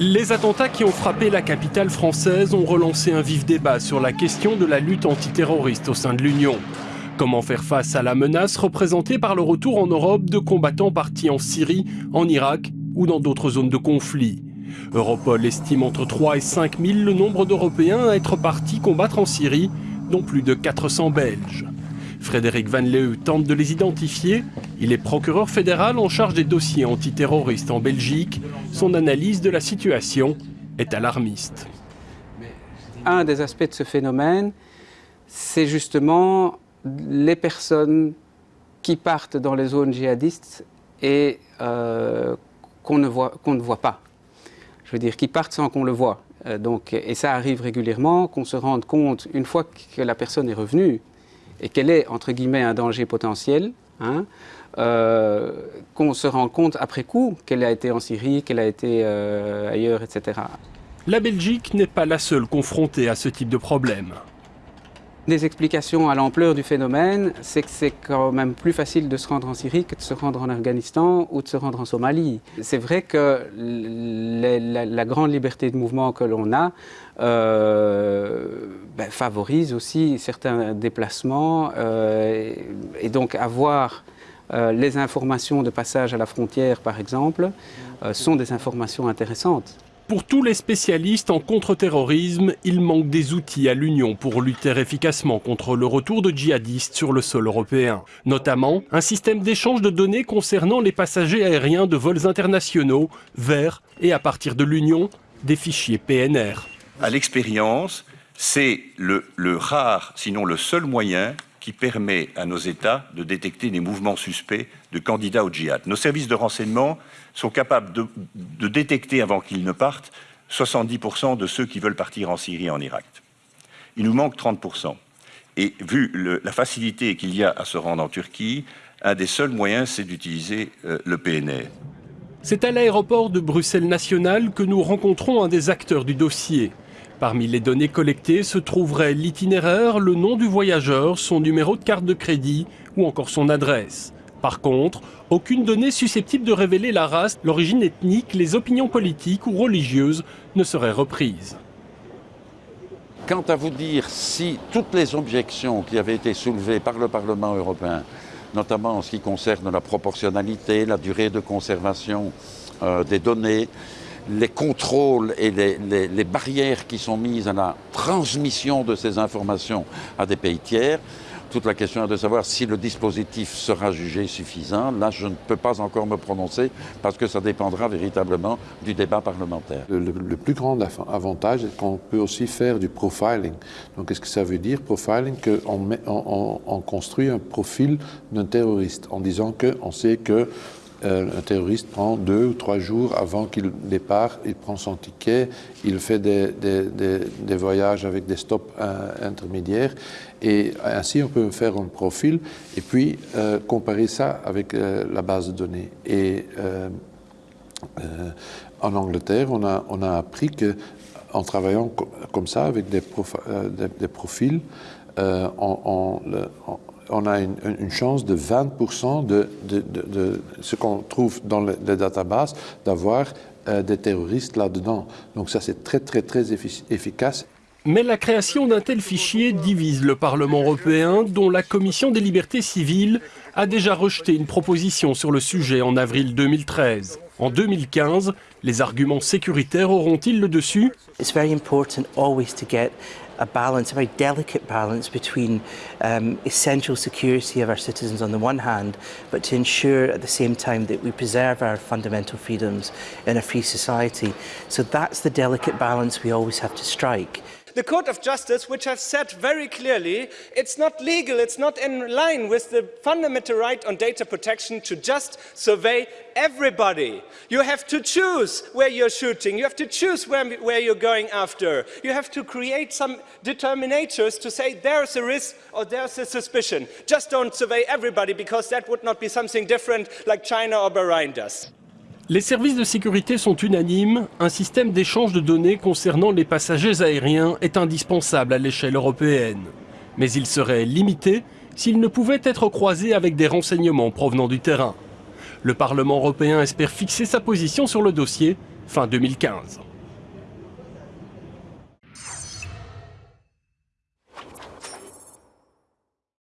Les attentats qui ont frappé la capitale française ont relancé un vif débat sur la question de la lutte antiterroriste au sein de l'Union. Comment faire face à la menace représentée par le retour en Europe de combattants partis en Syrie, en Irak ou dans d'autres zones de conflit? Europol estime entre 3 et 5 000 le nombre d'Européens à être partis combattre en Syrie, dont plus de 400 Belges. Frédéric Van Leeuw tente de les identifier. Il est procureur fédéral en charge des dossiers antiterroristes en Belgique. Son analyse de la situation est alarmiste. Un des aspects de ce phénomène, c'est justement les personnes qui partent dans les zones djihadistes et euh, qu'on ne, voit, ne voit pas. Je veux dire, qui partent sans qu'on le voit. Euh, donc, et ça arrive régulièrement, qu'on se rende compte, une fois que la personne est revenue, et qu'elle est, entre guillemets, un danger potentiel, hein, euh, qu'on se rend compte après coup qu'elle a été en Syrie, qu'elle a été euh, ailleurs, etc. La Belgique n'est pas la seule confrontée à ce type de problème. Des explications à l'ampleur du phénomène, c'est que c'est quand même plus facile de se rendre en Syrie que de se rendre en Afghanistan ou de se rendre en Somalie. C'est vrai que la, grande liberté de mouvement que l'on a euh, ben, favorise aussi certains déplacements euh, et, donc avoir euh, les informations de passage à la frontière, par exemple, sont des informations intéressantes. Pour tous les spécialistes en contre-terrorisme, il manque des outils à l'Union pour lutter efficacement contre le retour de djihadistes sur le sol européen. Notamment, un système d'échange de données concernant les passagers aériens de vols internationaux vers et à partir de l'Union, des fichiers PNR. À l'expérience, c'est le, le rare, sinon le seul moyen qui permet à nos États de détecter des mouvements suspects de candidats au djihad. Nos services de renseignement sont capables de, détecter, avant qu'ils ne partent, 70% de ceux qui veulent partir en Syrie et en Irak. Il nous manque 30%. Et vu la facilité qu'il y a à se rendre en Turquie, un des seuls moyens, c'est d'utiliser euh, le PNR. C'est à l'aéroport de Bruxelles National que nous rencontrons un des acteurs du dossier, Parmi les données collectées se trouverait l'itinéraire, le nom du voyageur, son numéro de carte de crédit ou encore son adresse. Par contre, aucune donnée susceptible de révéler la race, l'origine ethnique, les opinions politiques ou religieuses ne serait reprise. Quant à vous dire si toutes les objections qui avaient été soulevées par le Parlement européen, notamment en ce qui concerne la proportionnalité, la durée de conservation euh, des données, les contrôles et les, barrières qui sont mises à la transmission de ces informations à des pays tiers, toute la question est de savoir si le dispositif sera jugé suffisant. Là, je ne peux pas encore me prononcer parce que ça dépendra véritablement du débat parlementaire. Le, plus grand avantage est qu'on peut aussi faire du profiling. Donc, qu'est-ce que ça veut dire, profiling Qu'on on, construit un profil d'un terroriste en disant qu'on sait que un terroriste prend deux ou trois jours avant qu'il départ, il prend son ticket, il fait des, voyages avec des stops euh, intermédiaires et ainsi on peut faire un profil et puis euh, comparer ça avec la base de données. Et en Angleterre, on a, on a appris que en travaillant comme ça avec des, profils, on, on a une, chance de 20% de, ce qu'on trouve dans les, databases d'avoir euh, des terroristes là-dedans. Donc ça, c'est très, très, très efficace. Mais la création d'un tel fichier divise le Parlement européen, dont la Commission des libertés civiles a déjà rejeté une proposition sur le sujet en avril 2013. En 2015, les arguments sécuritaires auront-ils le dessus a balance, a very delicate balance between um, essential security of our citizens on the one hand, but to ensure at the same time that we preserve our fundamental freedoms in a free society. So that's the delicate balance we always have to strike. The Court of Justice, which has said very clearly it's not legal, it's not in line with the fundamental right on data protection to just survey everybody. You have to choose where you're shooting, you have to choose where, where you're going after. You have to create some determinators to say there's a risk or there's a suspicion. Just don't survey everybody because that would not be something different like China or Bahrain does. Les services de sécurité sont unanimes, un système d'échange de données concernant les passagers aériens est indispensable à l'échelle européenne. Mais il serait limité s'il ne pouvait être croisé avec des renseignements provenant du terrain. Le Parlement européen espère fixer sa position sur le dossier fin 2015.